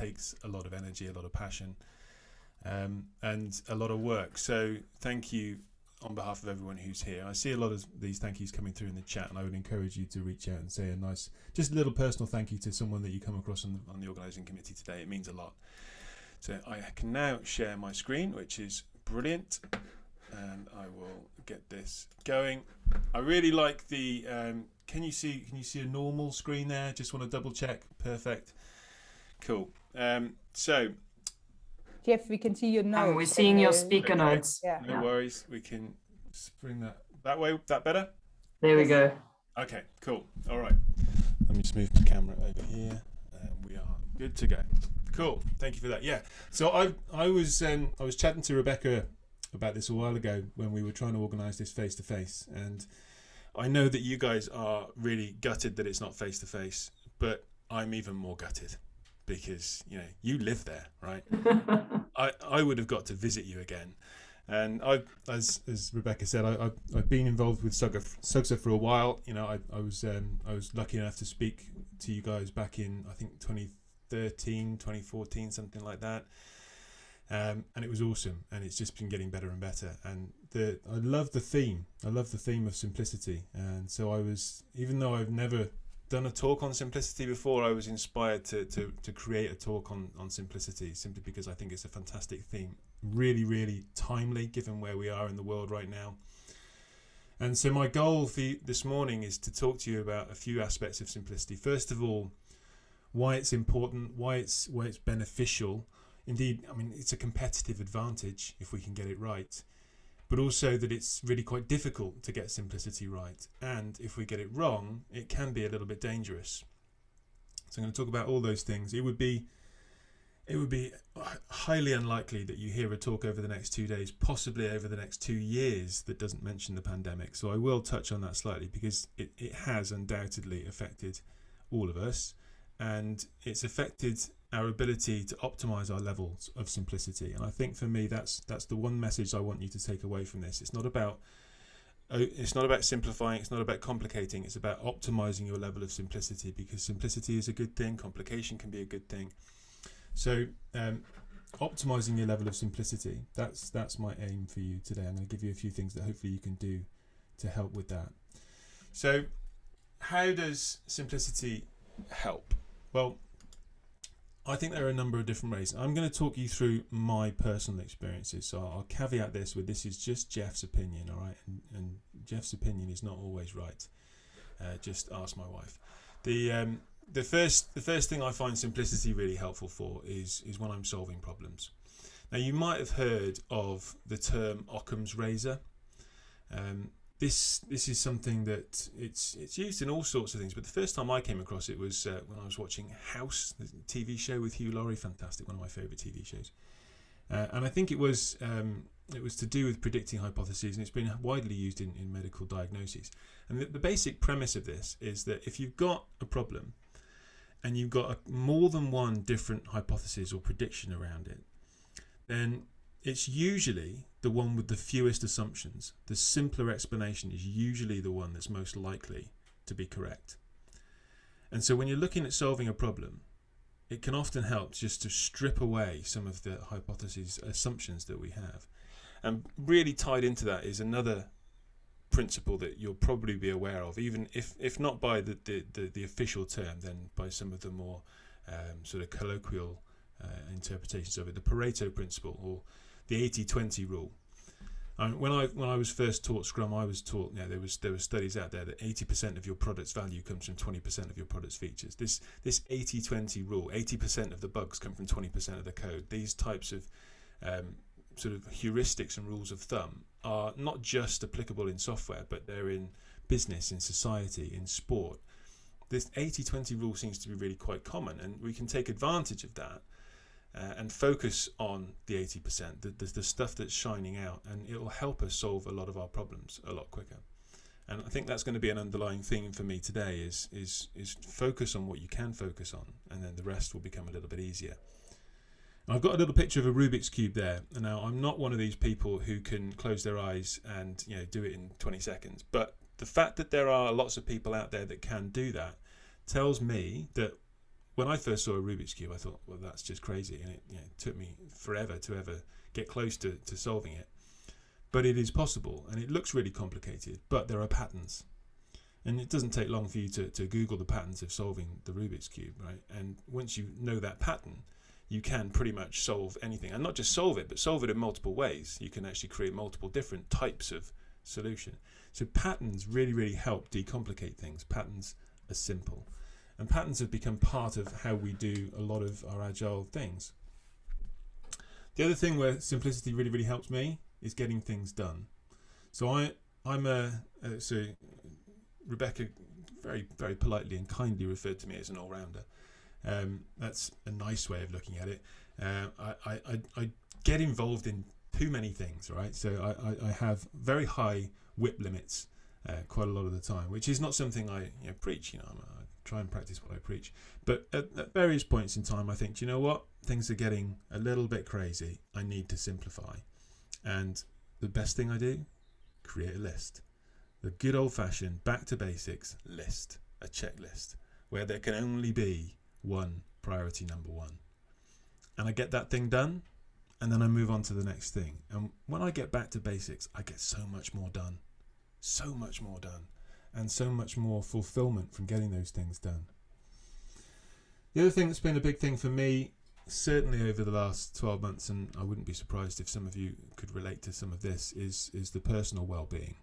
takes a lot of energy, a lot of passion, um, and a lot of work. So thank you on behalf of everyone who's here. I see a lot of these thank yous coming through in the chat, and I would encourage you to reach out and say a nice, just a little personal thank you to someone that you come across on the, on the organising committee today. It means a lot. So I can now share my screen, which is brilliant, and I will get this going. I really like the. Um, can you see? Can you see a normal screen there? Just want to double check. Perfect. Cool. Um, so Jeff, we can see your notes. And we're seeing your speaker Okay. notes. Yeah. no worries. We can bring that that way. That better? There we go. Okay, cool. All right. Let me just move my camera over here, and we are good to go. Cool. Thank you for that. Yeah. So I I was um, I was chatting to Rebecca about this a while ago when we were trying to organise this face to face, and I know that you guys are really gutted that it's not face to face, but I'm even more gutted because you know you live there, right? I, I would have got to visit you again. And I, as as Rebecca said, I, I've, I've been involved with Sugsa, Sugsa for a while. You know, I, I was um, I was lucky enough to speak to you guys back in I think 2013, 2014, something like that. Um, and it was awesome, and it's just been getting better and better. And the I love the theme. I love the theme of simplicity. And so I was, even though I've never done a talk on simplicity before, I was inspired to, to, to create a talk on, on simplicity simply because I think it's a fantastic theme. Really, really timely given where we are in the world right now. And so, my goal for you this morning is to talk to you about a few aspects of simplicity. First of all, why it's important, why it's why it's beneficial. Indeed, I mean, it's a competitive advantage if we can get it right but also that it's really quite difficult to get simplicity right. And if we get it wrong, it can be a little bit dangerous. So I'm going to talk about all those things. It would be it would be highly unlikely that you hear a talk over the next two days, possibly over the next two years, that doesn't mention the pandemic. So I will touch on that slightly because it, it has undoubtedly affected all of us and it's affected our ability to optimize our levels of simplicity. And i think for me that's that's the one message i want you to take away from this. It's not about oh, it's not about simplifying it's not about complicating it's about optimizing your level of simplicity because simplicity is a good thing complication can be a good thing. So um, optimizing your level of simplicity that's that's my aim for you today. I'm going to give you a few things that hopefully you can do to help with that. So how does simplicity help well I think there are a number of different ways. I'm going to talk you through my personal experiences. So I'll caveat this with this is just Jeff's opinion, all right? And, and Jeff's opinion is not always right. Uh, just ask my wife. The um, the first the first thing I find simplicity really helpful for is is when I'm solving problems. Now you might have heard of the term Occam's razor. Um, this this is something that it's it's used in all sorts of things. But the first time I came across it was uh, when I was watching House, the TV show with Hugh Laurie, fantastic, one of my favourite TV shows. Uh, and I think it was um, it was to do with predicting hypotheses, and it's been widely used in, in medical diagnoses. And the, the basic premise of this is that if you've got a problem, and you've got a, more than one different hypothesis or prediction around it, then it's usually the one with the fewest assumptions. The simpler explanation is usually the one that's most likely to be correct. And so when you're looking at solving a problem, it can often help just to strip away some of the hypotheses, assumptions that we have. And really tied into that is another principle that you'll probably be aware of, even if, if not by the, the, the, the official term, then by some of the more um, sort of colloquial uh, interpretations of it, the Pareto principle or the 80-20 rule. Um, when I when I was first taught Scrum, I was taught you know, there was there were studies out there that 80% of your product's value comes from 20% of your product's features. This this 80-20 rule, 80% of the bugs come from 20% of the code. These types of um, sort of heuristics and rules of thumb are not just applicable in software, but they're in business, in society, in sport. This 80-20 rule seems to be really quite common, and we can take advantage of that uh, and focus on the 80%, the, the, the stuff that's shining out, and it will help us solve a lot of our problems a lot quicker. And I think that's going to be an underlying theme for me today is, is, is focus on what you can focus on, and then the rest will become a little bit easier. And I've got a little picture of a Rubik's Cube there. And now, I'm not one of these people who can close their eyes and you know do it in 20 seconds, but the fact that there are lots of people out there that can do that tells me that when I first saw a Rubik's cube, I thought, well, that's just crazy, and it you know, took me forever to ever get close to, to solving it. But it is possible, and it looks really complicated, but there are patterns. And it doesn't take long for you to, to Google the patterns of solving the Rubik's Cube, right? And once you know that pattern, you can pretty much solve anything. And not just solve it, but solve it in multiple ways. You can actually create multiple different types of solution. So patterns really, really help decomplicate things. Patterns are simple. And patterns have become part of how we do a lot of our agile things. The other thing where simplicity really, really helps me is getting things done. So I, I'm a, so Rebecca very, very politely and kindly referred to me as an all-rounder. Um, that's a nice way of looking at it. Uh, I, I, I get involved in too many things, right? So I, I, have very high WIP limits uh, quite a lot of the time, which is not something I you know, preach. You know, I try and practice what I preach. But at, at various points in time, I think, you know what? Things are getting a little bit crazy. I need to simplify. And the best thing I do, create a list. The good old fashioned back to basics list, a checklist, where there can only be one priority number one. And I get that thing done, and then I move on to the next thing. And when I get back to basics, I get so much more done. So much more done. And so much more fulfillment from getting those things done. The other thing that's been a big thing for me, certainly over the last 12 months, and I wouldn't be surprised if some of you could relate to some of this, is, is the personal well being.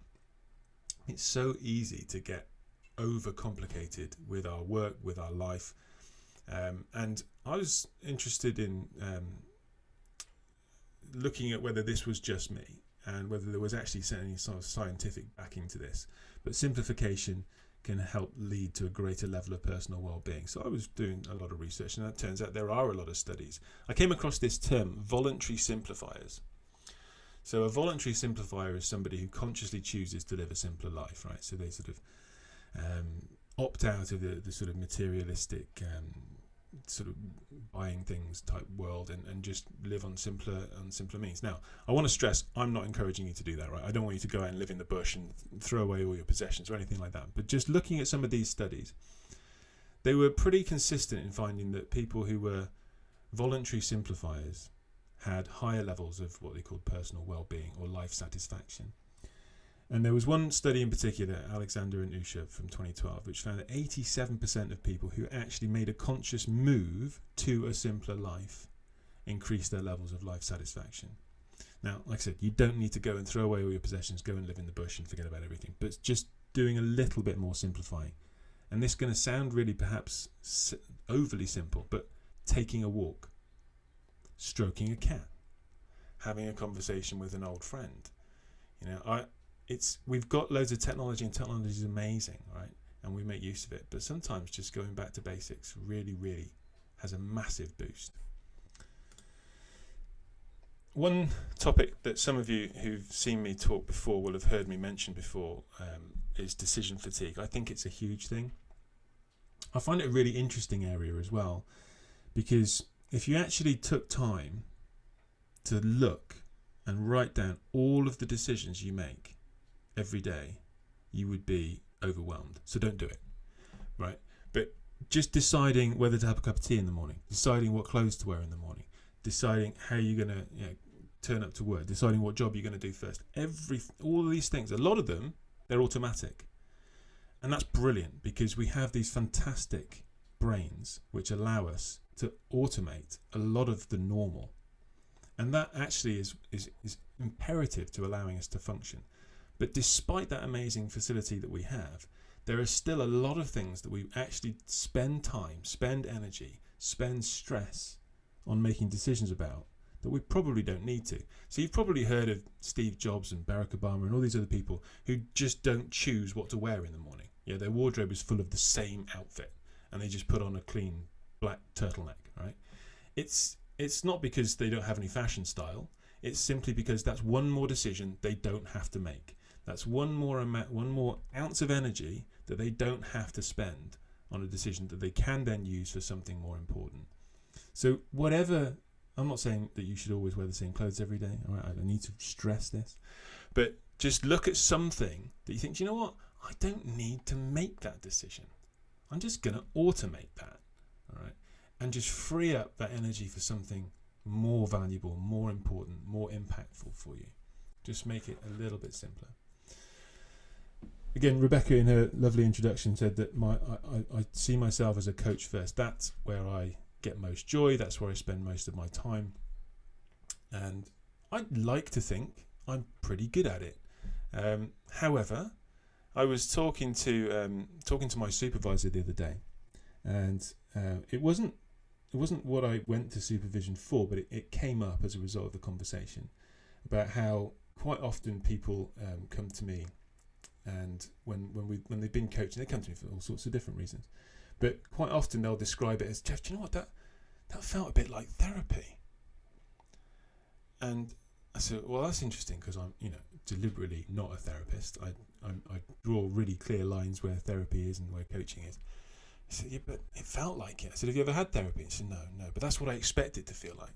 It's so easy to get overcomplicated with our work, with our life. Um, and I was interested in um, looking at whether this was just me and whether there was actually any sort of scientific backing to this. But simplification can help lead to a greater level of personal well-being. So I was doing a lot of research, and it turns out there are a lot of studies. I came across this term, voluntary simplifiers. So a voluntary simplifier is somebody who consciously chooses to live a simpler life, right? So they sort of um, opt out of the, the sort of materialistic um, sort of buying things type world and, and just live on simpler on simpler means. Now, I want to stress I'm not encouraging you to do that, right? I don't want you to go out and live in the bush and throw away all your possessions or anything like that. But just looking at some of these studies, they were pretty consistent in finding that people who were voluntary simplifiers had higher levels of what they called personal well-being or life satisfaction. And there was one study in particular, Alexander and Ussher from 2012, which found that 87% of people who actually made a conscious move to a simpler life increased their levels of life satisfaction. Now, like I said, you don't need to go and throw away all your possessions, go and live in the bush and forget about everything, but just doing a little bit more simplifying. And this is going to sound really perhaps overly simple, but taking a walk, stroking a cat, having a conversation with an old friend. You know, I it's we've got loads of technology and technology is amazing, right? And we make use of it. But sometimes just going back to basics really, really has a massive boost. One topic that some of you who've seen me talk before will have heard me mention before um, is decision fatigue. I think it's a huge thing. I find it a really interesting area as well because if you actually took time to look and write down all of the decisions you make every day, you would be overwhelmed. So don't do it, right? But just deciding whether to have a cup of tea in the morning, deciding what clothes to wear in the morning, deciding how you're going to you know, turn up to work, deciding what job you're going to do first. Every all of these things, a lot of them, they're automatic, and that's brilliant because we have these fantastic brains which allow us to automate a lot of the normal, and that actually is is, is imperative to allowing us to function. But despite that amazing facility that we have, there are still a lot of things that we actually spend time, spend energy, spend stress on making decisions about that we probably don't need to. So you've probably heard of Steve Jobs and Barack Obama and all these other people who just don't choose what to wear in the morning. Yeah, their wardrobe is full of the same outfit and they just put on a clean black turtleneck, right? It's it's not because they don't have any fashion style. It's simply because that's one more decision they don't have to make. That's one more amount, one more ounce of energy that they don't have to spend on a decision that they can then use for something more important. So whatever, I'm not saying that you should always wear the same clothes every day. All right, I need to stress this, but just look at something that you think, you know what, I don't need to make that decision. I'm just going to automate that. all right, and just free up that energy for something more valuable, more important, more impactful for you. Just make it a little bit simpler. Again, Rebecca, in her lovely introduction, said that my I, I, see myself as a coach first. That's where I get most joy. That's where I spend most of my time, and I'd like to think I'm pretty good at it. Um, however, I was talking to um, talking to my supervisor the other day, and uh, it wasn't it wasn't what I went to supervision for, but it, it came up as a result of the conversation about how quite often people um, come to me, and when when we when they've been coaching, they come to me for all sorts of different reasons, but quite often they'll describe it as Jeff. Do you know what that that felt a bit like therapy? And I said, well, that's interesting because I'm you know deliberately not a therapist. I, I I draw really clear lines where therapy is and where coaching is. He said, yeah, but it felt like it. I said, have you ever had therapy? He said, no, no, but that's what I expect it to feel like.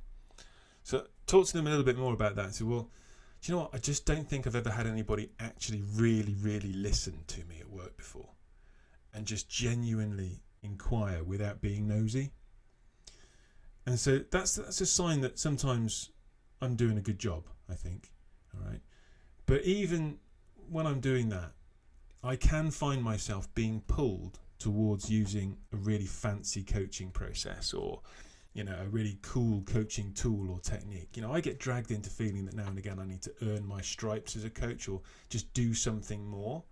So talk to them a little bit more about that. I said, well, do you know what? I just don't think I've ever had anybody actually really, really listen to me at work before and just genuinely inquire without being nosy. And so that's that's a sign that sometimes I'm doing a good job, I think. All right. But even when I'm doing that, I can find myself being pulled towards using a really fancy coaching process or you know a really cool coaching tool or technique. You know i get dragged into feeling that now and again i need to earn my stripes as a coach or just do something more.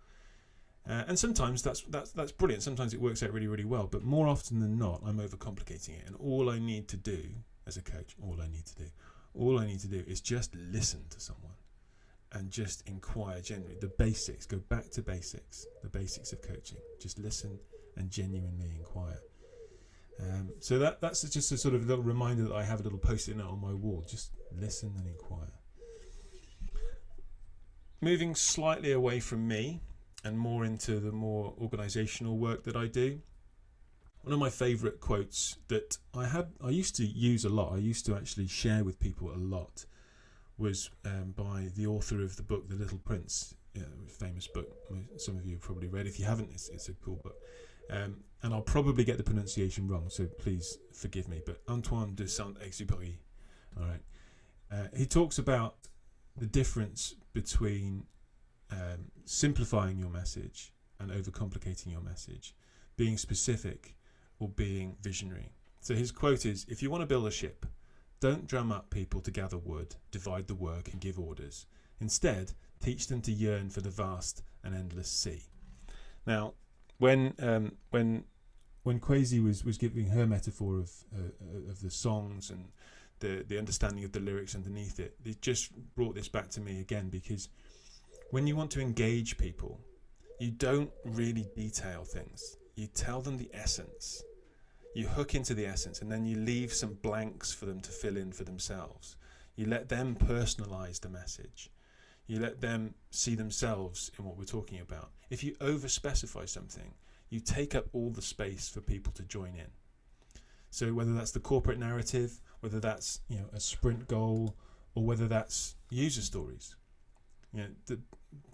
Uh, and sometimes that's that's that's brilliant. Sometimes it works out really really well but more often than not i'm overcomplicating it. And all i need to do as a coach all i need to do all i need to do is just listen to someone and just inquire generally the basics go back to basics the basics of coaching. Just listen and genuinely inquire. Um, so that that's just a sort of little reminder that I have a little post-it note on my wall. Just listen and inquire. Moving slightly away from me and more into the more organisational work that I do. One of my favourite quotes that I had, I used to use a lot. I used to actually share with people a lot. Was um, by the author of the book The Little Prince, yeah, famous book. Some of you have probably read. If you haven't, it's, it's a cool book. Um, and I'll probably get the pronunciation wrong, so please forgive me. But Antoine de Saint-Exupéry, all right, uh, he talks about the difference between um, simplifying your message and overcomplicating your message, being specific or being visionary. So his quote is: "If you want to build a ship, don't drum up people to gather wood, divide the work, and give orders. Instead, teach them to yearn for the vast and endless sea." Now, when um, when when Kwesi was was giving her metaphor of uh, of the songs and the the understanding of the lyrics underneath it, it just brought this back to me again because when you want to engage people, you don't really detail things. You tell them the essence. You hook into the essence and then you leave some blanks for them to fill in for themselves. You let them personalize the message. You let them see themselves in what we're talking about. If you over specify something, you take up all the space for people to join in. So whether that's the corporate narrative, whether that's you know a sprint goal, or whether that's user stories, you know, the,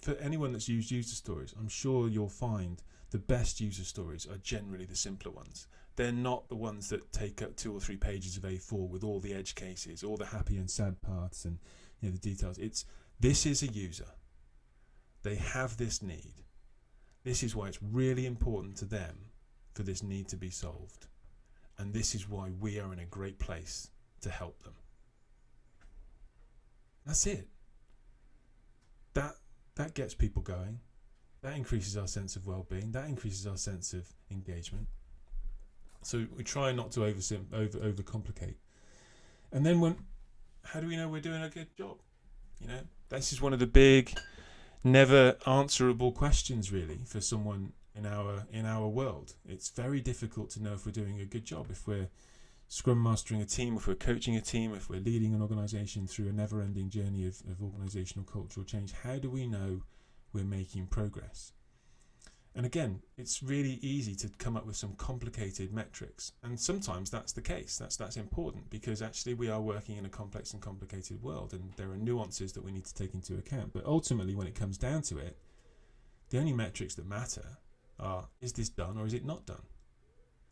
for anyone that's used user stories, I'm sure you'll find the best user stories are generally the simpler ones. They're not the ones that take up two or three pages of A4 with all the edge cases, all the happy and sad parts, and you know the details. It's this is a user. They have this need. This is why it's really important to them for this need to be solved. And this is why we are in a great place to help them. That's it. That that gets people going. That increases our sense of well-being. That increases our sense of engagement. So we try not to over over overcomplicate. And then when, how do we know we're doing a good job? You know, this is one of the big, never answerable questions, really, for someone in our in our world. It's very difficult to know if we're doing a good job, if we're scrum mastering a team, if we're coaching a team, if we're leading an organization through a never-ending journey of, of organizational cultural change. How do we know we're making progress? And again, it's really easy to come up with some complicated metrics. And sometimes that's the case. That's that's important because actually we are working in a complex and complicated world and there are nuances that we need to take into account. But ultimately when it comes down to it, the only metrics that matter are is this done or is it not done?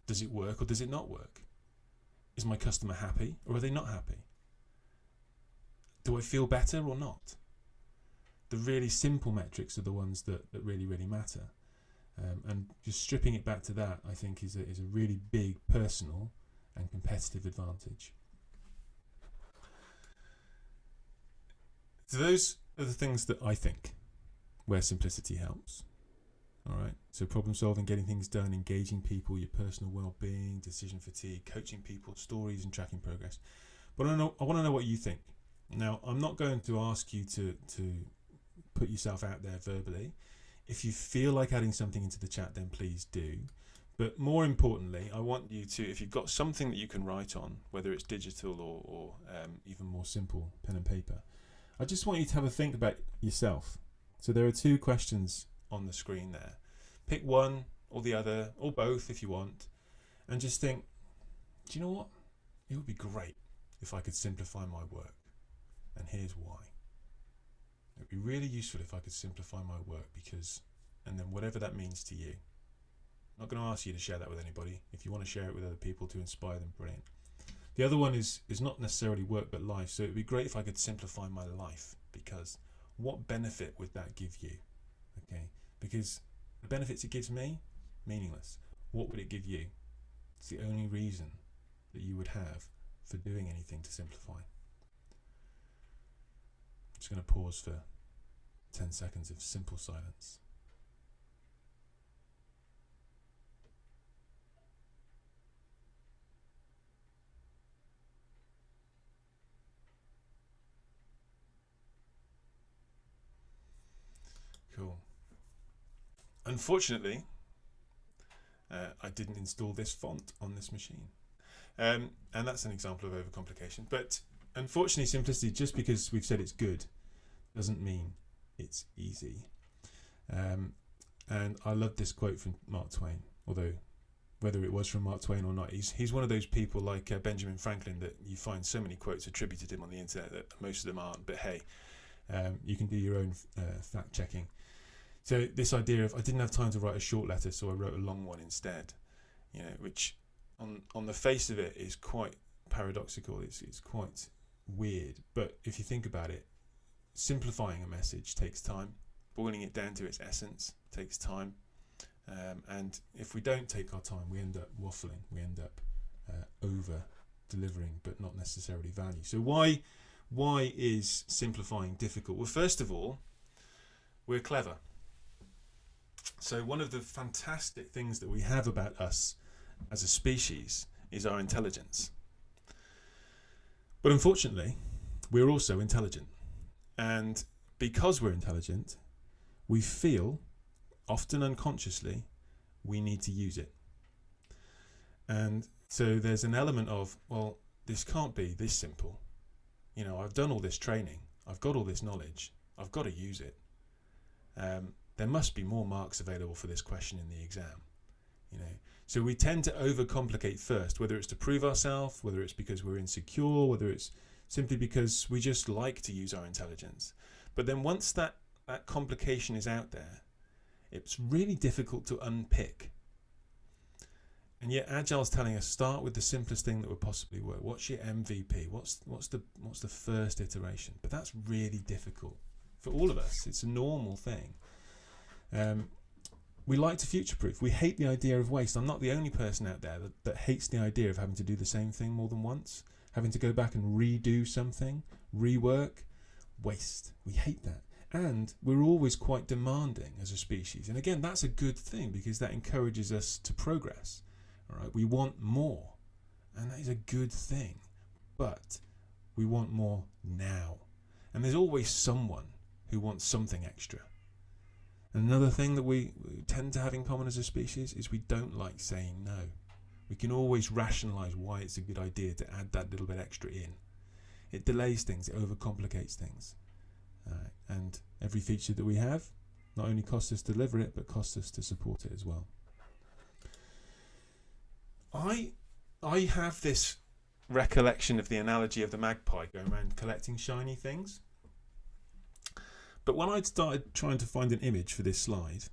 Does it work or does it not work? Is my customer happy or are they not happy? Do I feel better or not? The really simple metrics are the ones that, that really, really matter. Um, and just stripping it back to that, I think, is a, is a really big personal and competitive advantage. So those are the things that I think where simplicity helps. All right. So problem solving, getting things done, engaging people, your personal well-being, decision fatigue, coaching people, stories, and tracking progress. But I know I want to know what you think. Now, I'm not going to ask you to to put yourself out there verbally. If you feel like adding something into the chat, then please do. But more importantly, I want you to, if you've got something that you can write on, whether it's digital or, or um, even more simple, pen and paper, I just want you to have a think about yourself. So there are two questions on the screen there. Pick one or the other, or both if you want, and just think, do you know what? It would be great if I could simplify my work. And here's why. It would be really useful if I could simplify my work because, and then whatever that means to you. I'm not going to ask you to share that with anybody. If you want to share it with other people to inspire them, brilliant. The other one is is not necessarily work but life. So it'd be great if I could simplify my life because what benefit would that give you? Okay, because the benefits it gives me, meaningless. What would it give you? It's the only reason that you would have for doing anything to simplify. I'm just going to pause for 10 seconds of simple silence. Cool. Unfortunately, uh, I didn't install this font on this machine. Um, and that's an example of overcomplication. But unfortunately, simplicity, just because we've said it's good, doesn't mean it's easy. Um, and I love this quote from Mark Twain, although whether it was from Mark Twain or not, he's, he's one of those people like uh, Benjamin Franklin that you find so many quotes attributed to him on the internet that most of them aren't. But hey, um, you can do your own uh, fact checking. So this idea of I didn't have time to write a short letter, so I wrote a long one instead. You know, which on on the face of it is quite paradoxical. It's it's quite weird, but if you think about it, simplifying a message takes time. Boiling it down to its essence takes time. Um, and if we don't take our time, we end up waffling. We end up uh, over delivering, but not necessarily value. So why why is simplifying difficult? Well, first of all, we're clever. So one of the fantastic things that we have about us as a species is our intelligence. But unfortunately, we're also intelligent. And because we're intelligent, we feel, often unconsciously, we need to use it. And so there's an element of, well, this can't be this simple. You know, I've done all this training, I've got all this knowledge, I've got to use it. Um, there must be more marks available for this question in the exam. You know, so we tend to overcomplicate first, whether it's to prove ourselves, whether it's because we're insecure, whether it's simply because we just like to use our intelligence. But then once that, that complication is out there, it's really difficult to unpick. And yet Agile's telling us start with the simplest thing that would possibly work. What's your MVP? What's what's the what's the first iteration? But that's really difficult for all of us. It's a normal thing. Um, we like to future proof. We hate the idea of waste. I'm not the only person out there that, that hates the idea of having to do the same thing more than once, having to go back and redo something, rework, waste. We hate that. And we're always quite demanding as a species. And again, that's a good thing because that encourages us to progress. All right, we want more, and that is a good thing. But we want more now. And there's always someone who wants something extra. Another thing that we tend to have in common as a species is we don't like saying no. We can always rationalize why it's a good idea to add that little bit extra in. It delays things, it overcomplicates things. Uh, and every feature that we have not only costs us to deliver it, but costs us to support it as well. I I have this recollection of the analogy of the magpie going around collecting shiny things. But when I started trying to find an image for this slide,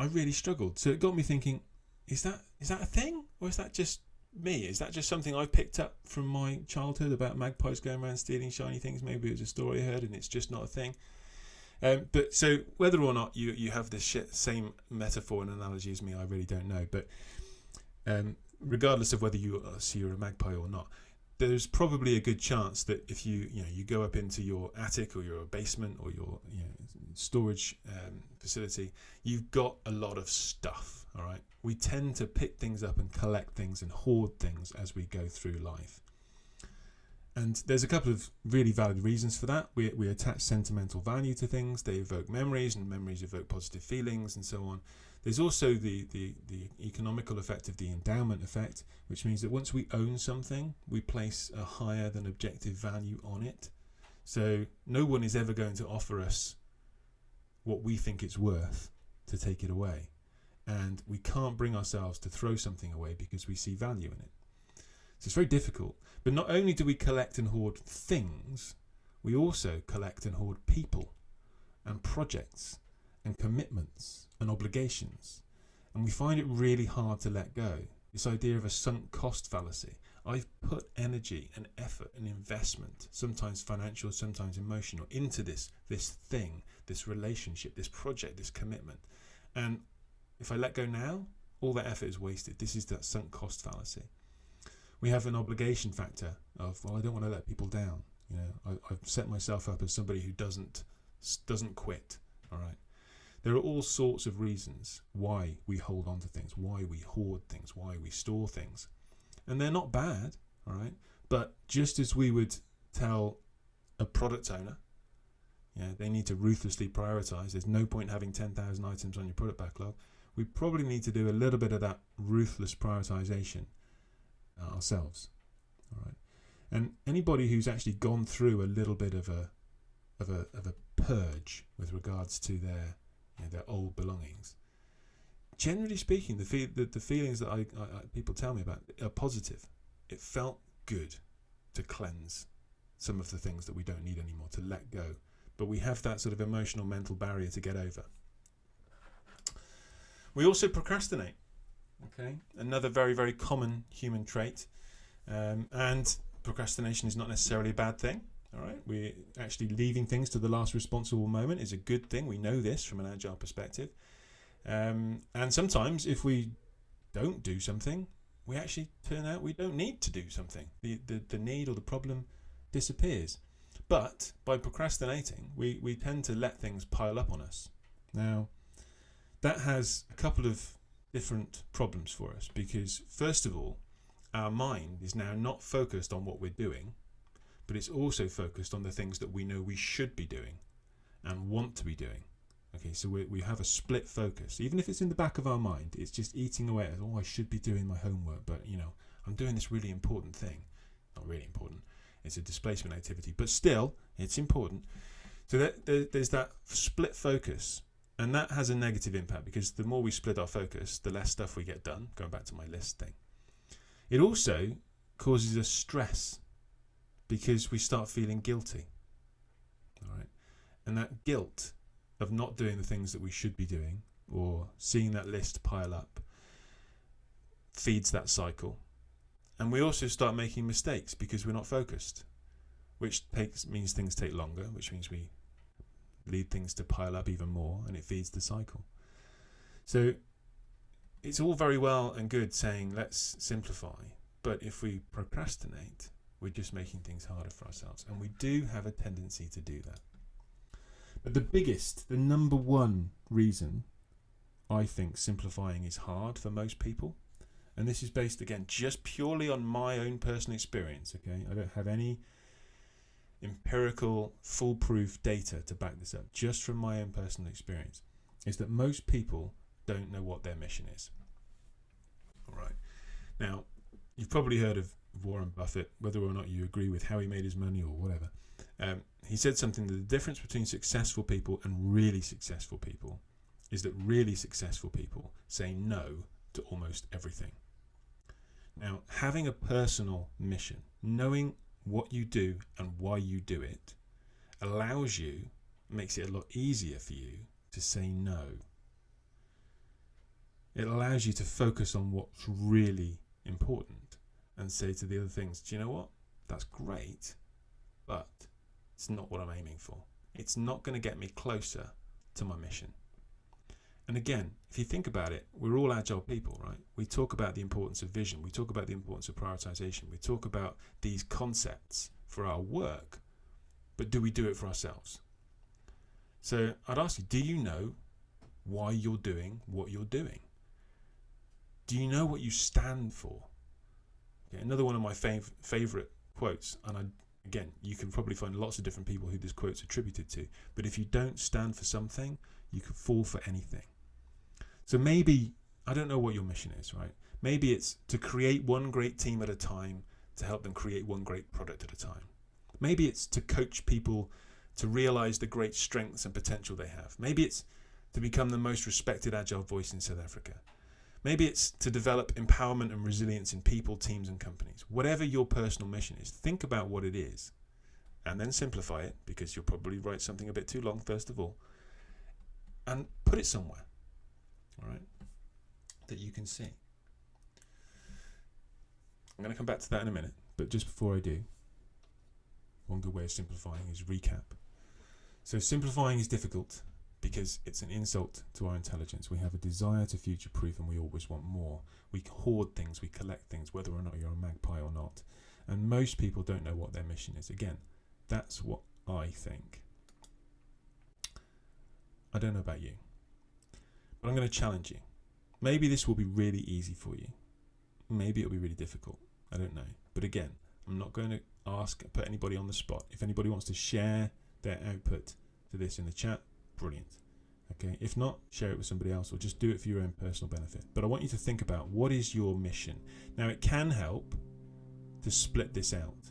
I really struggled. So it got me thinking, is that is that a thing? Or is that just me? Is that just something I picked up from my childhood about magpies going around stealing shiny things? Maybe it was a story I heard and it's just not a thing. Um, but so whether or not you, you have shit, same metaphor and analogy as me, I really don't know. But um, regardless of whether you uh, see you're a magpie or not, there's probably a good chance that if you you know you go up into your attic or your basement or your you know, storage um, facility, you've got a lot of stuff. All right, we tend to pick things up and collect things and hoard things as we go through life. And there's a couple of really valid reasons for that. We, we attach sentimental value to things, they evoke memories, and memories evoke positive feelings, and so on. There's also the, the, the economical effect of the endowment effect, which means that once we own something, we place a higher than objective value on it. So no one is ever going to offer us what we think it's worth to take it away. And we can't bring ourselves to throw something away because we see value in it. So it's very difficult. But not only do we collect and hoard things, we also collect and hoard people and projects and commitments and obligations. And we find it really hard to let go. This idea of a sunk cost fallacy. I've put energy and effort and investment, sometimes financial, sometimes emotional, into this this thing, this relationship, this project, this commitment. And if I let go now, all that effort is wasted. This is that sunk cost fallacy we have an obligation factor of well, I don't want to let people down. You know, I, I've set myself up as somebody who doesn't doesn't quit. All right. There are all sorts of reasons why we hold on to things, why we hoard things, why we store things, and they're not bad. All right. But just as we would tell a product owner, yeah, they need to ruthlessly prioritize. There's no point having 10,000 items on your product backlog. We probably need to do a little bit of that ruthless prioritization uh, ourselves. All right, and anybody who's actually gone through a little bit of a of a of a purge with regards to their you know, their old belongings. Generally speaking, the, fe- the the feelings that I, I, people tell me about are positive. It felt good to cleanse some of the things that we don't need anymore, to let go. But we have that sort of emotional mental barrier to get over. We also procrastinate. Okay, another very very common human trait, um, and procrastination is not necessarily a bad thing. All right, we're actually leaving things to the last responsible moment is a good thing. We know this from an agile perspective, um, and sometimes if we don't do something, we actually turn out we don't need to do something. The the, the need or the problem disappears. But by procrastinating, we, we tend to let things pile up on us. Now, that has a couple of different problems for us because, first of all, our mind is now not focused on what we're doing, but it's also focused on the things that we know we should be doing and want to be doing. Okay, so we, we have a split focus. Even if it's in the back of our mind, it's just eating away at, oh, I should be doing my homework, but you know, I'm doing this really important thing. Not really important, it's a displacement activity, but still, it's important. So that, there, there's that split focus and that has a negative impact because the more we split our focus, the less stuff we get done. Going back to my list thing, it also causes us stress because we start feeling guilty. All right, and that guilt of not doing the things that we should be doing or seeing that list pile up feeds that cycle. And we also start making mistakes because we're not focused, which takes means things take longer, which means we lead things to pile up even more and it feeds the cycle. So it's all very well and good saying let's simplify, but if we procrastinate, we're just making things harder for ourselves. And we do have a tendency to do that. But the biggest, the number one reason I think simplifying is hard for most people, and this is based again just purely on my own personal experience, okay? I don't have any empirical, foolproof data to back this up, just from my own personal experience, is that most people don't know what their mission is. All right. Now, you've probably heard of Warren Buffett, whether or not you agree with how he made his money or whatever. Um, he said something that the difference between successful people and really successful people is that really successful people say no to almost everything. Now, having a personal mission, knowing what you do and why you do it allows you, makes it a lot easier for you to say no. It allows you to focus on what's really important and say to the other things, do you know what? That's great, but it's not what I'm aiming for. It's not going to get me closer to my mission. And again, if you think about it, we're all agile people, right? We talk about the importance of vision, we talk about the importance of prioritization, we talk about these concepts for our work, but do we do it for ourselves? So I'd ask you, do you know why you're doing what you're doing? Do you know what you stand for? Okay, another one of my fav- favorite quotes, and I, again, you can probably find lots of different people who this quote's attributed to, but if you don't stand for something, you could fall for anything. So maybe, I don't know what your mission is, right? Maybe it's to create one great team at a time to help them create one great product at a time. Maybe it's to coach people to realize the great strengths and potential they have. Maybe it's to become the most respected agile voice in South Africa. Maybe it's to develop empowerment and resilience in people, teams, and companies. Whatever your personal mission is, think about what it is and then simplify it because you'll probably write something a bit too long, first of all, and put it somewhere, all right, that you can see. I'm going to come back to that in a minute, but just before I do, one good way of simplifying is recap. So, simplifying is difficult because it's an insult to our intelligence. We have a desire to future proof and we always want more. We hoard things, we collect things, whether or not you're a magpie or not. And most people don't know what their mission is. Again, that's what I think. I don't know about you, but I'm going to challenge you. Maybe this will be really easy for you. Maybe it'll be really difficult. I don't know. But again, I'm not going to ask, put anybody on the spot. If anybody wants to share their output to this in the chat, brilliant. Okay, if not, share it with somebody else or just do it for your own personal benefit. But I want you to think about what is your mission. Now, it can help to split this out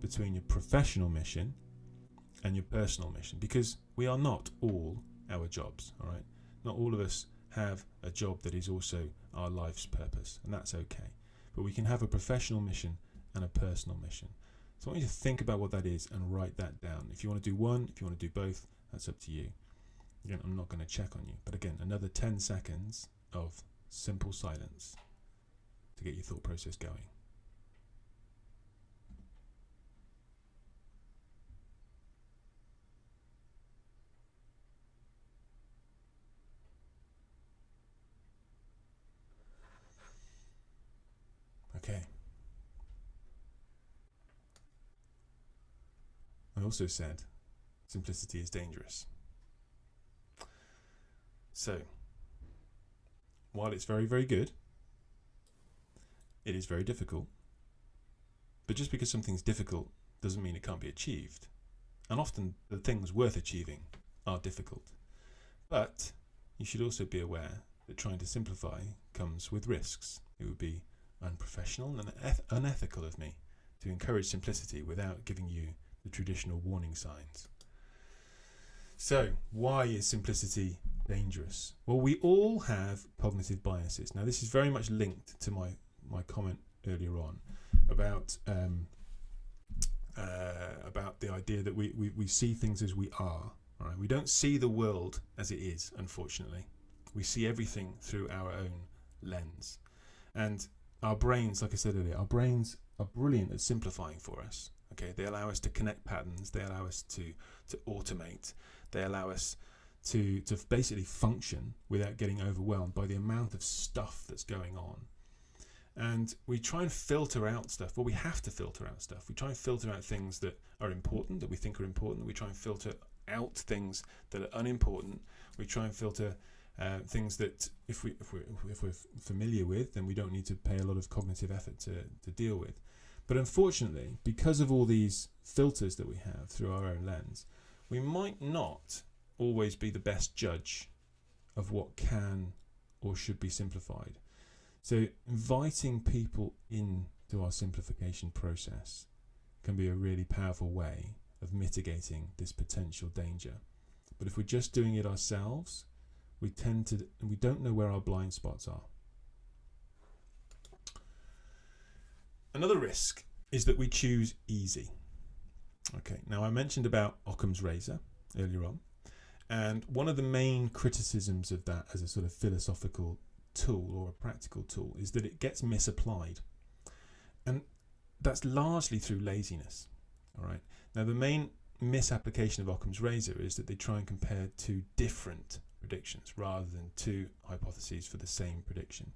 between your professional mission and your personal mission because we are not all our jobs, all right? Not all of us have a job that is also our life's purpose, and that's okay. But we can have a professional mission and a personal mission. So I want you to think about what that is and write that down. If you want to do one, if you want to do both, that's up to you. Again, I'm not going to check on you. But again, another 10 seconds of simple silence to get your thought process going. Okay. I also said simplicity is dangerous. So, while it's very, very good, it is very difficult. But just because something's difficult doesn't mean it can't be achieved. And often the things worth achieving are difficult. But you should also be aware that trying to simplify comes with risks. It would be unprofessional and eth- unethical of me to encourage simplicity without giving you the traditional warning signs. So, why is simplicity dangerous? Well, we all have cognitive biases. Now, this is very much linked to my, my comment earlier on about um, uh, about the idea that we, we, we see things as we are. Right? We don't see the world as it is, unfortunately. We see everything through our own lens. And our brains, like I said earlier, our brains are brilliant at simplifying for us. Okay, they allow us to connect patterns. They allow us to to automate. They allow us to to basically function without getting overwhelmed by the amount of stuff that's going on. And we try and filter out stuff. Well, we have to filter out stuff. We try and filter out things that are important, that we think are important. We try and filter out things that are unimportant. We try and filter uh, things that if we if we if we're familiar with, then we don't need to pay a lot of cognitive effort to to deal with. But unfortunately, because of all these filters that we have through our own lens, we might not always be the best judge of what can or should be simplified. So inviting people into our simplification process can be a really powerful way of mitigating this potential danger. But if we're just doing it ourselves, we tend to we don't know where our blind spots are. Another risk is that we choose easy. Okay, now I mentioned about Occam's razor earlier on, and one of the main criticisms of that as a sort of philosophical tool or a practical tool is that it gets misapplied. And that's largely through laziness. All right. Now, the main misapplication of Occam's razor is that they try and compare two different predictions rather than two hypotheses for the same prediction.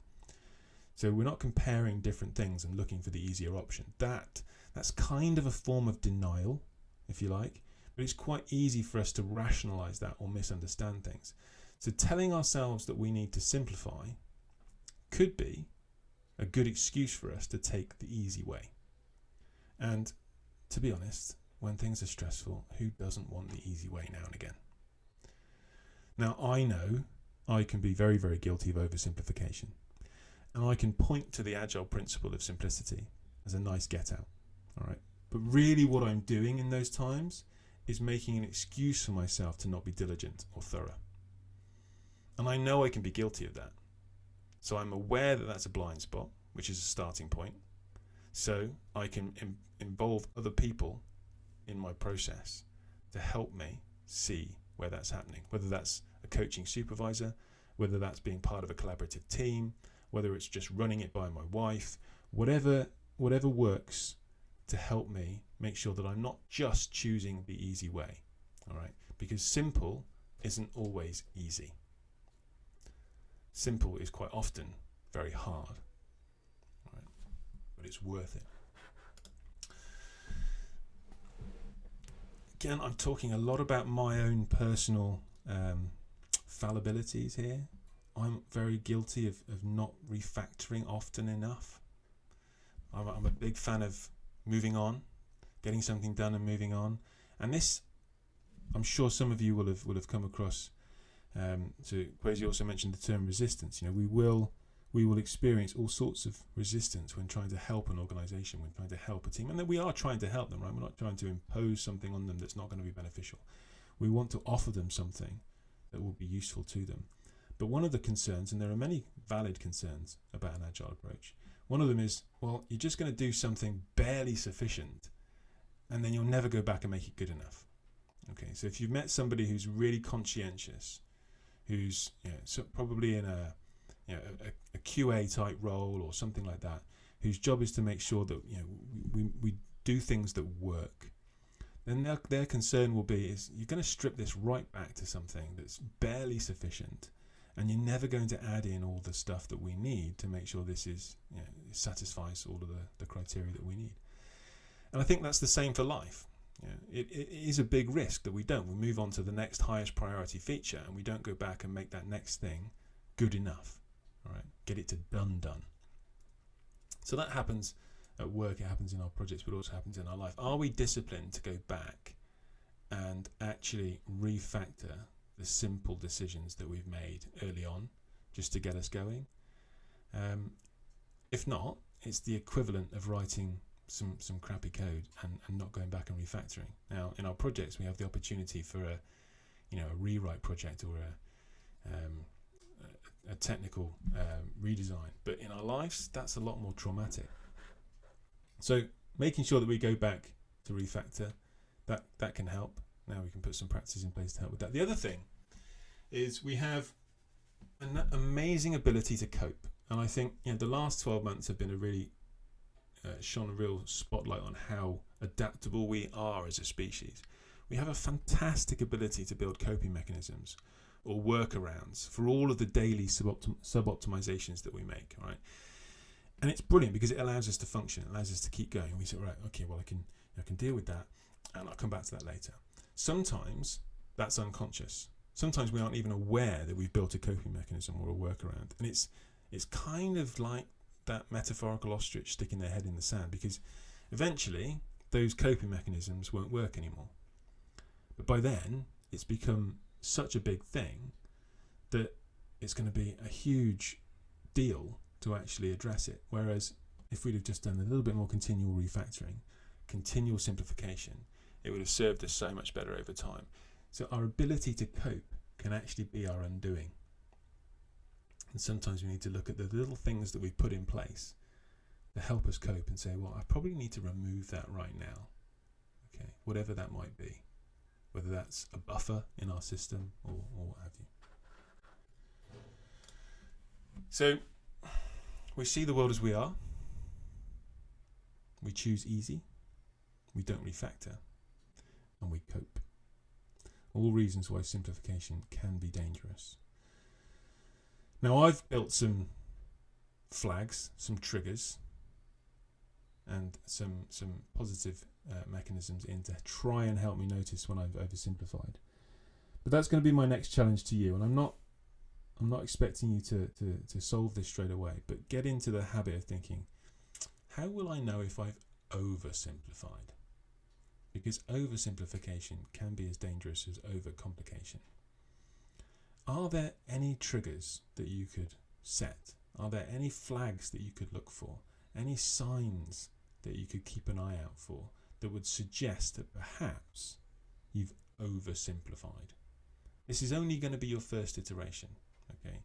So we're not comparing different things and looking for the easier option. That that's kind of a form of denial, if you like, but it's quite easy for us to rationalize that or misunderstand things. So telling ourselves that we need to simplify could be a good excuse for us to take the easy way. And to be honest, when things are stressful, who doesn't want the easy way now and again? Now, I know I can be very, very guilty of oversimplification. And I can point to the agile principle of simplicity as a nice get out. All right. But really, what I'm doing in those times is making an excuse for myself to not be diligent or thorough. And I know I can be guilty of that. So I'm aware that that's a blind spot, which is a starting point. So I can Im- involve other people in my process to help me see where that's happening, whether that's a coaching supervisor, whether that's being part of a collaborative team, whether it's just running it by my wife, whatever whatever works to help me make sure that I'm not just choosing the easy way. All right? Because simple isn't always easy. Simple is quite often very hard. Right? But it's worth it. Again, I'm talking a lot about my own personal um, fallibilities here. I'm very guilty of, of not refactoring often enough. I'm, I'm a big fan of moving on, getting something done and moving on. And this, I'm sure some of you will have will have come across. Um, so Kwesi also mentioned the term resistance. You know, we will we will experience all sorts of resistance when trying to help an organization, when trying to help a team, and that we are trying to help them. Right, we're not trying to impose something on them that's not going to be beneficial. We want to offer them something that will be useful to them. But one of the concerns, and there are many valid concerns about an agile approach, one of them is, well, you're just going to do something barely sufficient, and then you'll never go back and make it good enough. Okay, so if you've met somebody who's really conscientious, who's you know, so probably in a, you know, a, a QA type role or something like that, whose job is to make sure that you know we, we do things that work, then their, their concern will be is you're going to strip this right back to something that's barely sufficient and you're never going to add in all the stuff that we need to make sure this is you know, satisfies all of the, the criteria that we need. And I think that's the same for life. It, it is a big risk that we don't. We move on to the next highest priority feature and we don't go back and make that next thing good enough. All right, get it to done done. So that happens at work, it happens in our projects, but also happens in our life. Are we disciplined to go back and actually refactor the simple decisions that we've made early on just to get us going. Um, if not, it's the equivalent of writing some, some crappy code and, and not going back and refactoring. Now, in our projects, we have the opportunity for a, you know, a rewrite project or a, um, a, a technical um, redesign. But in our lives, that's a lot more traumatic. So making sure that we go back to refactor, that, that can help. Now we can put some practices in place to help with that. The other thing is we have an amazing ability to cope. And I think you know, the last 12 months have been a really uh, shone a real spotlight on how adaptable we are as a species. We have a fantastic ability to build coping mechanisms or workarounds for all of the daily sub-optim- sub-optimizations that we make, right? And it's brilliant because it allows us to function, it allows us to keep going. We say, right, okay, well, I can, I can deal with that, and I'll come back to that later. Sometimes that's unconscious. Sometimes we aren't even aware that we've built a coping mechanism or a workaround, and it's it's kind of like that metaphorical ostrich sticking their head in the sand because eventually those coping mechanisms won't work anymore. But by then, it's become such a big thing that it's going to be a huge deal to actually address it. Whereas if we'd have just done a little bit more continual refactoring, continual simplification, it would have served us so much better over time. So our ability to cope can actually be our undoing. And sometimes we need to look at the little things that we put in place to help us cope and say, well, I probably need to remove that right now. Okay, whatever that might be, whether that's a buffer in our system or, or what have you. So we see the world as we are. We choose easy. We don't refactor. And we cope. All reasons why simplification can be dangerous. Now, I've built some flags, some triggers, and some some positive uh, mechanisms in to try and help me notice when I've oversimplified. But that's going to be my next challenge to you, and I'm not I'm not expecting you to, to, to solve this straight away, but get into the habit of thinking, how will I know if I've oversimplified? Because oversimplification can be as dangerous as overcomplication. Are there any triggers that you could set? Are there any flags that you could look for? Any signs that you could keep an eye out for that would suggest that perhaps you've oversimplified? This is only going to be your first iteration. Okay,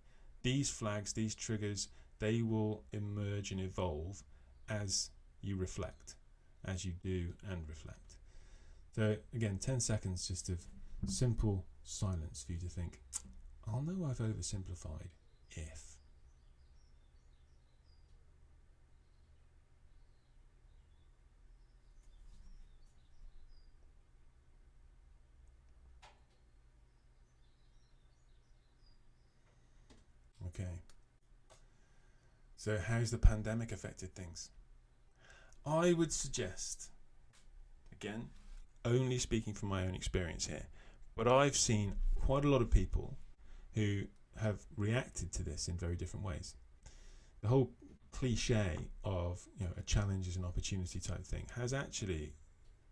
these flags, these triggers, they will emerge and evolve as you reflect, as you do and reflect. So again, 10 seconds just of simple silence for you to think, I'll know I've oversimplified if. Okay. So, how's the pandemic affected things? I would suggest, again, only speaking from my own experience here, but I've seen quite a lot of people who have reacted to this in very different ways. The whole cliche of you know a challenge is an opportunity type thing has actually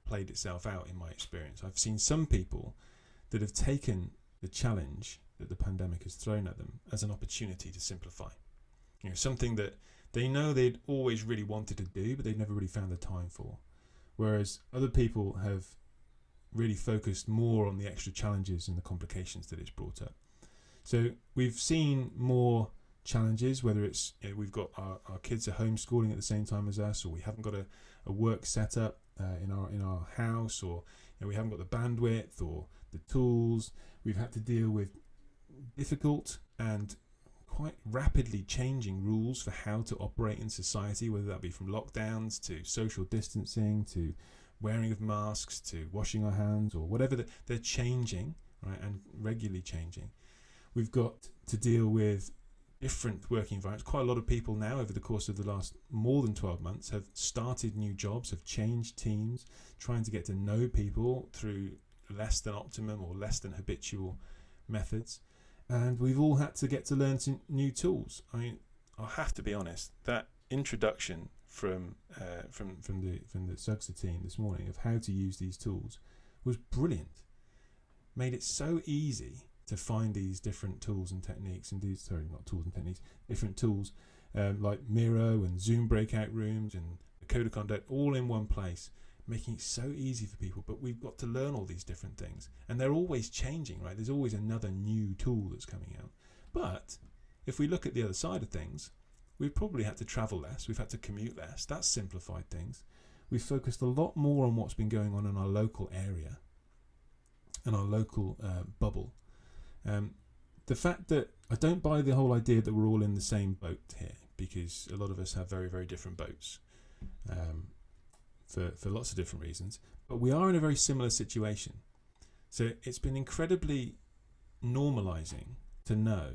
played itself out in my experience. I've seen some people that have taken the challenge that the pandemic has thrown at them as an opportunity to simplify. You know, something that they know they'd always really wanted to do, but they've never really found the time for. Whereas other people have really focused more on the extra challenges and the complications that it's brought up. So we've seen more challenges, whether it's you know, we've got our, our kids are homeschooling at the same time as us, or we haven't got a, a work setup uh, in our in our house, or you know, we haven't got the bandwidth or the tools. We've had to deal with difficult and quite rapidly changing rules for how to operate in society, whether that be from lockdowns to social distancing to wearing of masks to washing our hands or whatever the, they're changing, right, and regularly changing. We've got to deal with different working environments. Quite a lot of people now, over the course of the last more than 12 months, have started new jobs, have changed teams, trying to get to know people through less than optimum or less than habitual methods and we've all had to get to learn some new tools. I mean, I have to be honest. That introduction from uh, from from the from the Sugsa team this morning of how to use these tools was brilliant. Made it so easy to find these different tools and techniques and these sorry not tools and techniques different tools um, like Miro and Zoom breakout rooms and the Code of Conduct all in one place making it so easy for people. But we've got to learn all these different things, and they're always changing, right? There's always another new tool that's coming out. But if we look at the other side of things, we've probably had to travel less, we've had to commute less. That's simplified things. We've focused a lot more on what's been going on in our local area and our local uh, bubble. Um, the fact that I don't buy the whole idea that we're all in the same boat here because a lot of us have very, very different boats. Um, for, for lots of different reasons. But we are in a very similar situation. So it's been incredibly normalizing to know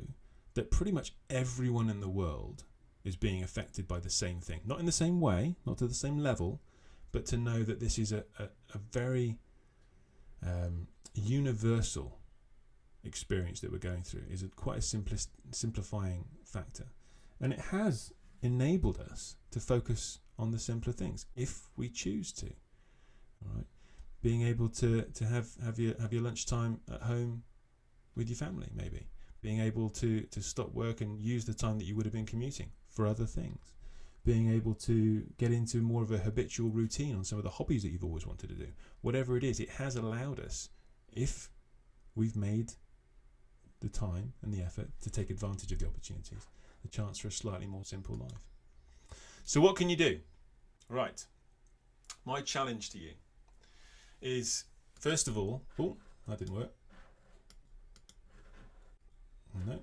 that pretty much everyone in the world is being affected by the same thing. Not in the same way, not to the same level, but to know that this is a, a, a very um, universal experience that we're going through is a, quite a simplest, simplifying factor. And it has enabled us to focus on the simpler things if we choose to. All right, being able to to have have your have your lunchtime at home with your family, maybe being able to to stop work and use the time that you would have been commuting for other things. Being able to get into more of a habitual routine on some of the hobbies that you've always wanted to do. Whatever it is, it has allowed us, if we've made the time and the effort to take advantage of the opportunities, the chance for a slightly more simple life. So, what can you do? Right. My challenge to you is first of all, oh, that didn't work. No,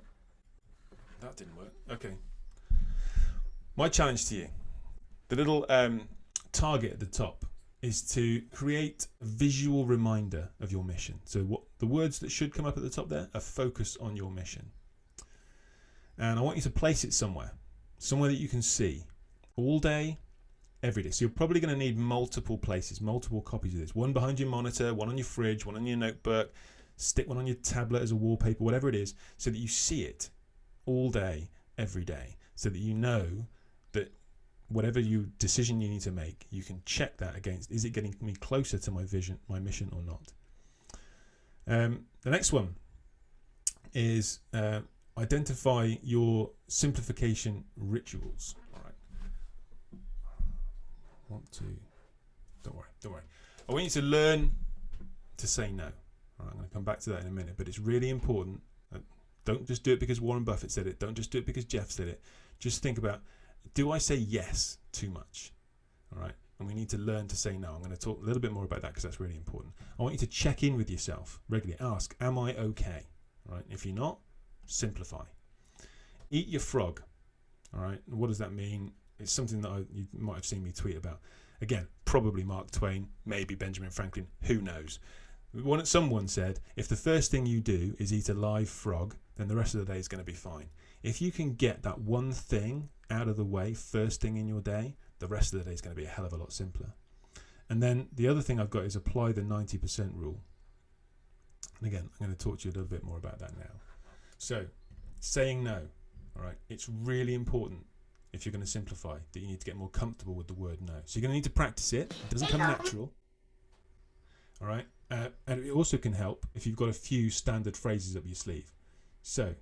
that didn't work. Okay. My challenge to you, the little um, target at the top, is to create a visual reminder of your mission. So what the words that should come up at the top there are focus on your mission. And I want you to place it somewhere, somewhere that you can see all day, every day. So you're probably going to need multiple places, multiple copies of this. One behind your monitor, one on your fridge, one on your notebook, stick one on your tablet as a wallpaper, whatever it is, so that you see it all day, every day, so that you know that whatever you decision you need to make, you can check that against is it getting me closer to my vision, my mission or not. Um, the next one is uh, identify your simplification rituals. Want to? Don't worry. Don't worry. I want you to learn to say no. I'm going to come back to that in a minute, but it's really important. Don't just do it because Warren Buffett said it. Don't just do it because Jeff said it. Just think about do I say yes too much? All right. And we need to learn to say no. I'm going to talk a little bit more about that because that's really important. I want you to check in with yourself regularly. Ask, am I okay? All right. If you're not, simplify. Eat your frog. All right. What does that mean? It's something that I, you might have seen me tweet about. Again, probably Mark Twain, maybe Benjamin Franklin, who knows? One, someone said, if the first thing you do is eat a live frog, then the rest of the day is going to be fine. If you can get that one thing out of the way first thing in your day, the rest of the day is going to be a hell of a lot simpler. And then the other thing I've got is apply the 90% rule. And again, I'm going to talk to you a little bit more about that now. So, saying no, all right, it's really important if you're going to simplify that you need to get more comfortable with the word no. So, you're going to need to practice it, it doesn't come natural. All right, uh, and it also can help if you've got a few standard phrases up your sleeve. So,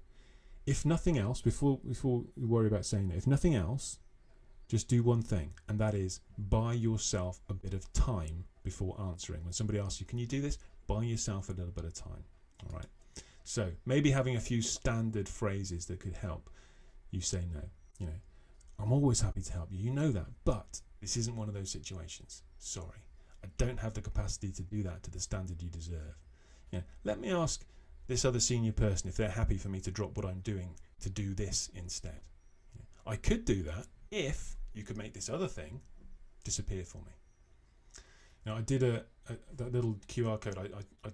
if nothing else, before before you worry about saying that, if nothing else, just do one thing, and that is buy yourself a bit of time before answering. When somebody asks you, "Can you do this?" Buy yourself a little bit of time. All right. So maybe having a few standard phrases that could help you say no. You know, I'm always happy to help you. You know that, but this isn't one of those situations. Sorry, I don't have the capacity to do that to the standard you deserve. Yeah. Let me ask this other senior person if they're happy for me to drop what I'm doing to do this instead. I could do that if you could make this other thing disappear for me. Now I did a, a that little QR code. I, I, I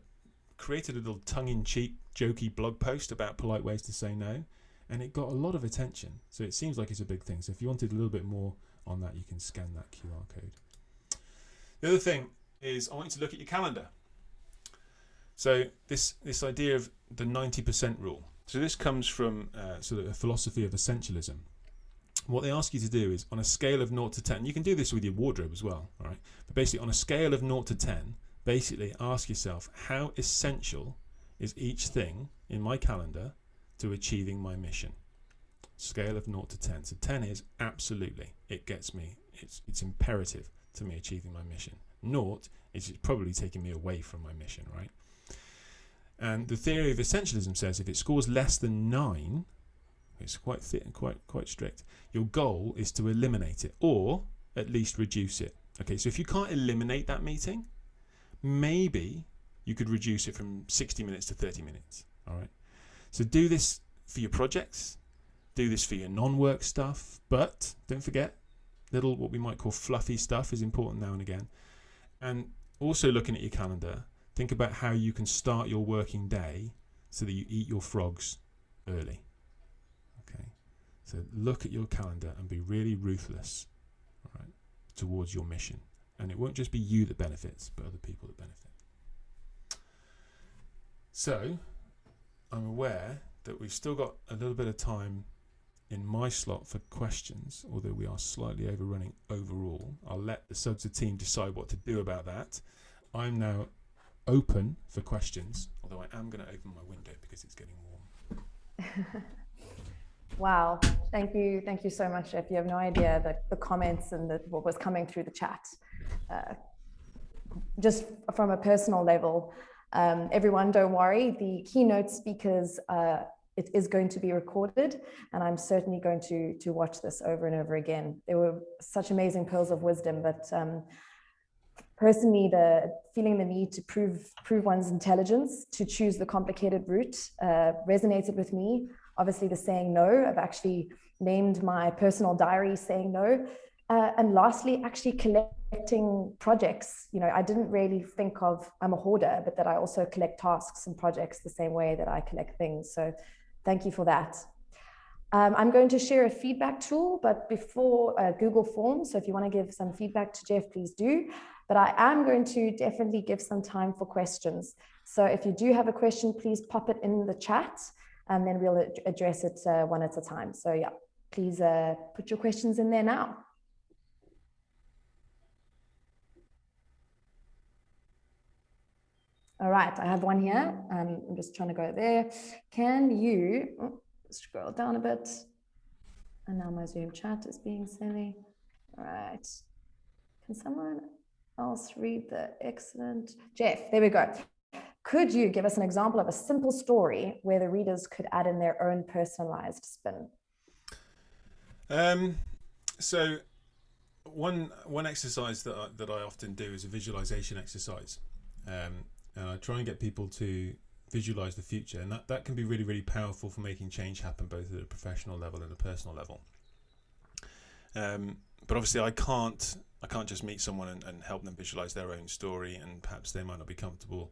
created a little tongue-in-cheek, jokey blog post about polite ways to say no, and it got a lot of attention. So it seems like it's a big thing. So if you wanted a little bit more on that, you can scan that QR code. The other thing is I want you to look at your calendar. So this this idea of the 90% rule. So this comes from uh, sort of a philosophy of essentialism. What they ask you to do is on a scale of 0 to 10, you can do this with your wardrobe as well, all right? But basically on a scale of 0 to 10, basically ask yourself how essential is each thing in my calendar to achieving my mission? Scale of 0 to 10. So 10 is absolutely, it gets me, it's, it's imperative to me achieving my mission. Naught is probably taking me away from my mission, right? And the theory of essentialism says if it scores less than nine, it's quite thick and quite quite strict. Your goal is to eliminate it or at least reduce it. Okay, so if you can't eliminate that meeting, maybe you could reduce it from 60 minutes to 30 minutes. All right. So do this for your projects, do this for your non-work stuff, but don't forget, little what we might call fluffy stuff is important now and again. And also looking at your calendar, think about how you can start your working day so that you eat your frogs early. Okay, so look at your calendar and be really ruthless, towards your mission. And it won't just be you that benefits, but other people that benefit. So, I'm aware that we've still got a little bit of time in my slot for questions, although we are slightly overrunning overall. I'll let the Sugsa team decide what to do about that. I'm now open for questions, although I am going to open my window because it's getting warm. wow. Thank you. Thank you so much, Geoff. You have no idea the, the comments and the, what was coming through the chat. Uh, just from a personal level, um, everyone, don't worry. The keynote speakers, uh, it is going to be recorded, and I'm certainly going to to watch this over and over again. There were such amazing pearls of wisdom, but um, personally, the feeling the need to prove prove one's intelligence, to choose the complicated route, uh, resonated with me. obviously the saying no. I've actually named my personal diary saying no. Uh, and lastly, actually collecting projects. You know, I didn't really think of I'm a hoarder, but that I also collect tasks and projects the same way that I collect things. So thank you for that. Um, I'm going to share a feedback tool, but before uh, Google Forms, so if you want to give some feedback to Jeff, please do. But I am going to definitely give some time for questions. So if you do have a question, please pop it in the chat and then we'll address it uh, one at a time. So yeah, please uh, put your questions in there now. All right, I have one here. Um, I'm just trying to go there. Can you oh, scroll down a bit? And now my Zoom chat is being silly. All right. Can someone else read the excellent? Geoff, there we go. Could you give us an example of a simple story where the readers could add in their own personalized spin? Um, so one one exercise that I, that I often do is a visualization exercise. Um, and I try and get people to visualize the future, and that, that can be really, really powerful for making change happen both at a professional level and a personal level. Um, but obviously, I can't I can't just meet someone and, and help them visualize their own story, and perhaps they might not be comfortable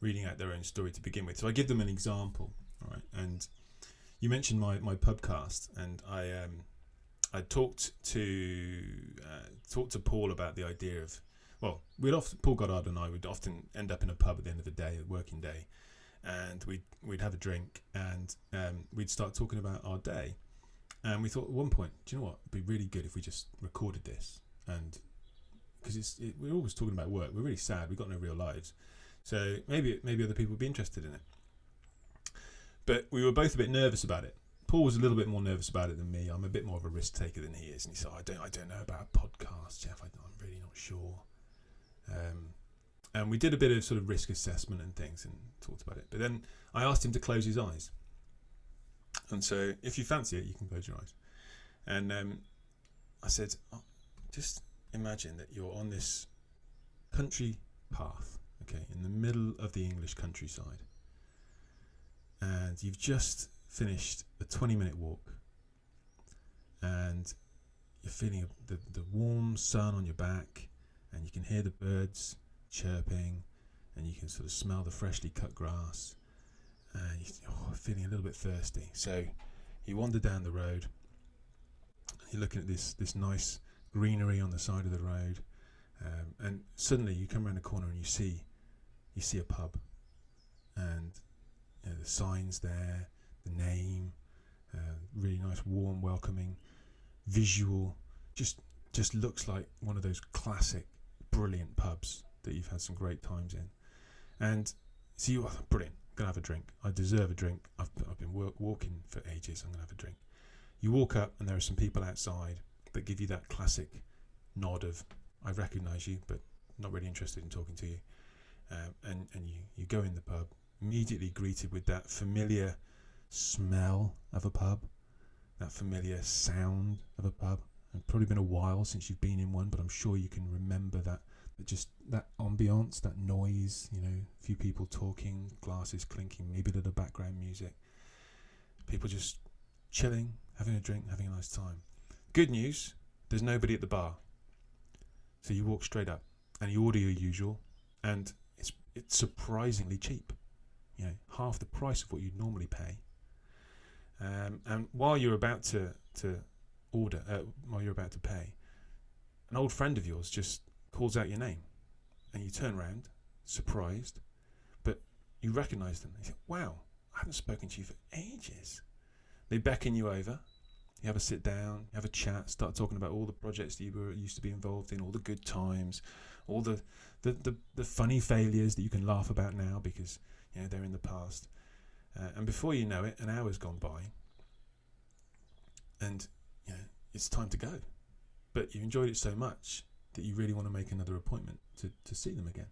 reading out their own story to begin with. So I give them an example, all right. And you mentioned my my pubcast, and I um I talked to uh, talked to Paul about the idea of well, we'd often Paul Goddard and I would often end up in a pub at the end of the day, a working day, and we'd we'd have a drink and um, we'd start talking about our day. And we thought at one point, do you know what? It'd be really good if we just recorded this, and because it's it, we're always talking about work. We're really sad. We've got no real lives, so maybe maybe other people would be interested in it. But we were both a bit nervous about it. Paul was a little bit more nervous about it than me. I'm a bit more of a risk taker than he is, and he said, "I don't, I don't know about podcasts, Geoff. I, I'm really not sure." Um, and we did a bit of sort of risk assessment and things and talked about it. But then I asked him to close his eyes. And so, if you fancy it, you can close your eyes. And um, I said, oh, just imagine that you're on this country path, okay, in the middle of the English countryside. And you've just finished a 20 minute walk. And you're feeling the, the warm sun on your back and you can hear the birds chirping and you can sort of smell the freshly cut grass and you're oh, feeling a little bit thirsty. So you wander down the road. You're looking at this this nice greenery on the side of the road, um, and suddenly you come around the corner and you see you see a pub, and you know, the signs there, the name, uh, really nice, warm, welcoming, visual, just just looks like one of those classic brilliant pubs that you've had some great times in. And so you are brilliant. I'm gonna have a drink. I deserve a drink. I've, I've been work, walking for ages. I'm gonna have a drink. You walk up and there are some people outside that give you that classic nod of I recognise you, but not really interested in talking to you. Um, and and you you go in the pub, immediately greeted with that familiar smell of a pub, that familiar sound of a pub. Probably been a while since you've been in one, but I'm sure you can remember that, that just that ambiance, that noise, you know, a few people talking, glasses clinking, maybe a little background music. People just chilling, having a drink, having a nice time. Good news, there's nobody at the bar. So you walk straight up and you order your usual and it's it's surprisingly cheap. You know, half the price of what you'd normally pay. Um, and while you're about to, to order uh, while you're about to pay, an old friend of yours just calls out your name, and you turn around, surprised, but you recognise them. You think, "Wow, I haven't spoken to you for ages." They beckon you over. You have a sit down, you have a chat, start talking about all the projects that you were used to be involved in, all the good times, all the the, the, the funny failures that you can laugh about now because you know they're in the past. Uh, and before you know it, an hour's gone by, and it's time to go. But you enjoyed it so much that you really want to make another appointment to, to see them again.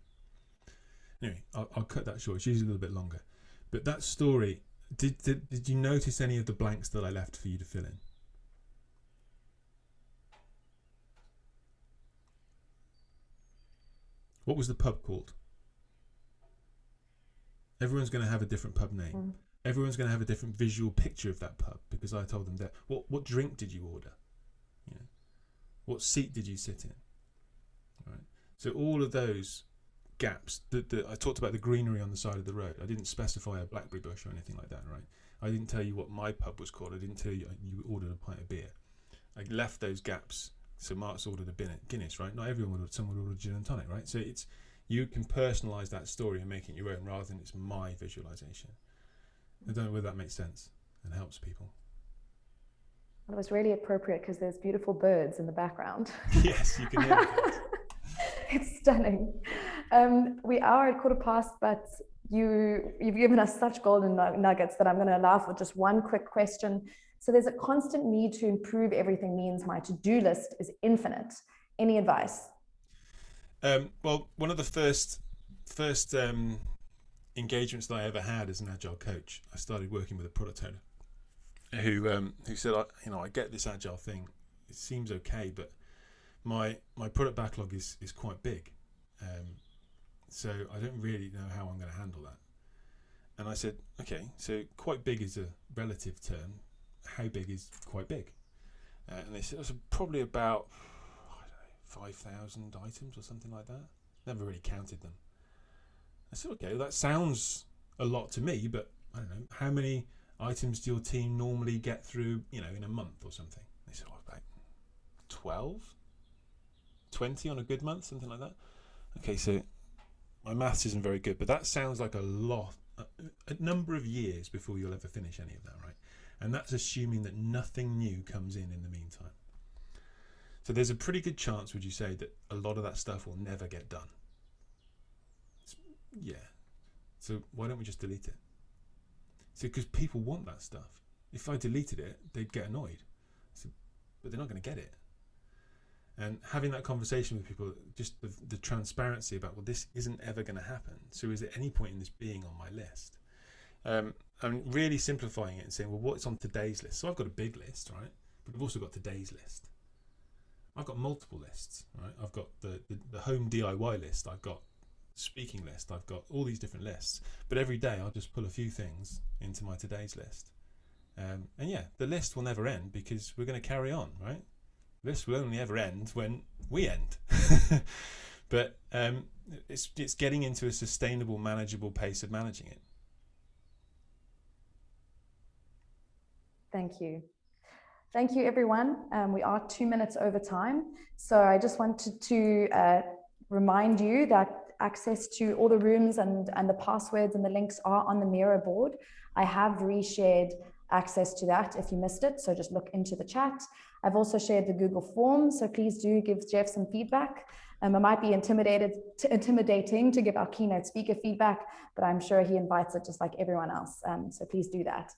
Anyway, I'll, I'll cut that short. It's usually a little bit longer. But that story, did, did, did you notice any of the blanks that I left for you to fill in? What was the pub called? Everyone's going to have a different pub name. Mm. everyone's going to have a different visual picture of that pub because I told them that. What what drink did you order? What seat did you sit in? Right. So all of those gaps. that I talked about the greenery on the side of the road. I didn't specify a blackberry bush or anything like that. Right. I didn't tell you what my pub was called. I didn't tell you you ordered a pint of beer. I left those gaps. So Mark's ordered a Guinness, right? Not everyone would. Have, someone would order gin and tonic, right? So it's you can personalize that story and make it your own rather than it's my visualization. I don't know whether that makes sense and helps people. It was really appropriate because there's beautiful birds in the background. yes, you can hear it. it's stunning. Um, we are at quarter past, but you you've given us such golden nuggets that I'm going to allow for just one quick question. So there's a constant need to improve everything means my to-do list is infinite. Any advice? Um, well, one of the first first um, engagements that I ever had as an agile coach, I started working with a product owner who um, who said, I, you know, I get this agile thing. It seems okay, but my my product backlog is is quite big, um, so I don't really know how I'm going to handle that. And I said, okay, so quite big is a relative term. How big is quite big? Uh, and they said, it's probably about 5,000 items or something like that. Never really counted them. I said, okay, well, that sounds a lot to me, but I don't know, how many items do your team normally get through, you know, in a month or something? They said, oh, about 12, 20 on a good month, something like that. Okay, so my maths isn't very good, but that sounds like a lot, a, a number of years before you'll ever finish any of that, right? And that's assuming that nothing new comes in in the meantime. So there's a pretty good chance, would you say, that a lot of that stuff will never get done? It's, yeah. So why don't we just delete it? So because people want that stuff. If I deleted it, they'd get annoyed. So, but they're not going to get it. And having that conversation with people, just the, the transparency about, well, this isn't ever going to happen. So is there any point in this being on my list? Um, I'm really simplifying it and saying, well, what's on today's list? So I've got a big list, right? But I've also got today's list. I've got multiple lists, right? I've got the, the, the home DIY list, I've got speaking list, I've got all these different lists. But every day I'll just pull a few things into my today's list. Um, and yeah, the list will never end because we're going to carry on, right? This will only ever end when we end. but um, it's, it's getting into a sustainable, manageable pace of managing it. Thank you. Thank you, everyone. Um, we are two minutes over time. So I just wanted to uh, remind you that access to all the rooms and, and the passwords and the links are on the Miro board. I have reshared access to that if you missed it. So just look into the chat. I've also shared the Google form. So please do give Geoff some feedback. Um, it might be intimidated, intimidating to give our keynote speaker feedback, but I'm sure he invites it just like everyone else. Um, so please do that.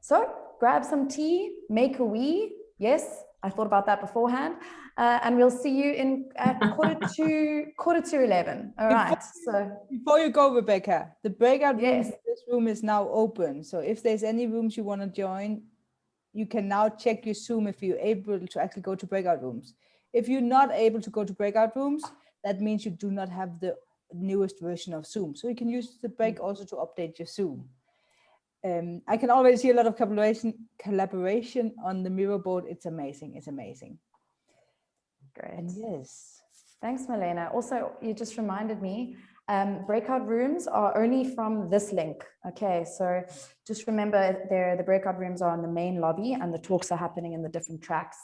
So grab some tea, make a wee. Yes, I thought about that beforehand. Uh, and we'll see you in at quarter to quarter to 11. All right. Before, so before you go, Rebecca, the breakout yes. room, this room is now open. So if there's any rooms you want to join, you can now check your Zoom if you're able to actually go to breakout rooms. If you're not able to go to breakout rooms, that means you do not have the newest version of Zoom. So you can use the break mm. also to update your Zoom um, I can already see a lot of collaboration collaboration on the Miro board. It's amazing. It's amazing. Great. And yes. Thanks, Milena. Also, you just reminded me, um, breakout rooms are only from this link. Okay, so just remember there the breakout rooms are on the main lobby and the talks are happening in the different tracks.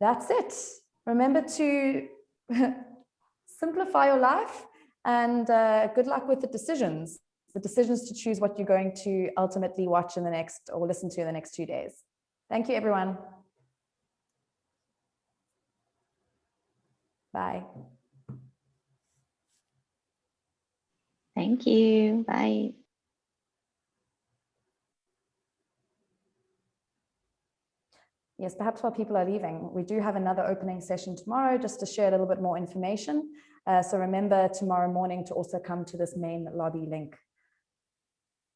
That's it. Remember to simplify your life and uh, good luck with the decisions the decisions to choose what you're going to ultimately watch in the next or listen to in the next two days. Thank you, everyone. Bye. Thank you. Bye. Yes, perhaps while people are leaving, we do have another opening session tomorrow just to share a little bit more information. Uh, so remember tomorrow morning to also come to this main lobby link.